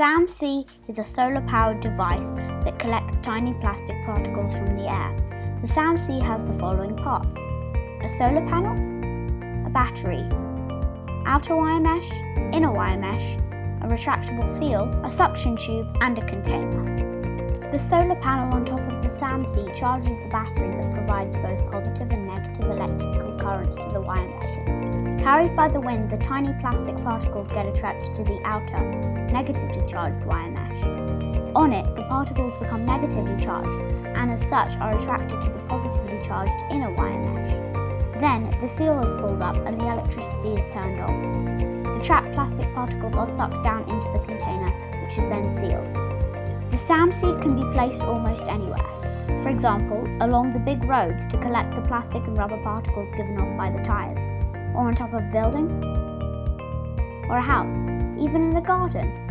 SAM-C is a solar-powered device that collects tiny plastic particles from the air. The SAM-C has the following parts. A solar panel, a battery, outer wire mesh, inner wire mesh, a retractable seal, a suction tube and a container. The solar panel on top of the SAM-C charges the battery that provides both positive and negative electrical currents to the wire meshes. Carried by the wind, the tiny plastic particles get attracted to the outer, negatively charged wire mesh. On it, the particles become negatively charged and as such are attracted to the positively charged inner wire mesh. Then, the seal is pulled up and the electricity is turned on. The trapped plastic particles are sucked down into the container, which is then sealed. The SAM-C can be placed almost anywhere. For example, along the big roads to collect the plastic and rubber particles given off by the tyres or on top of a building, or a house, even in a garden.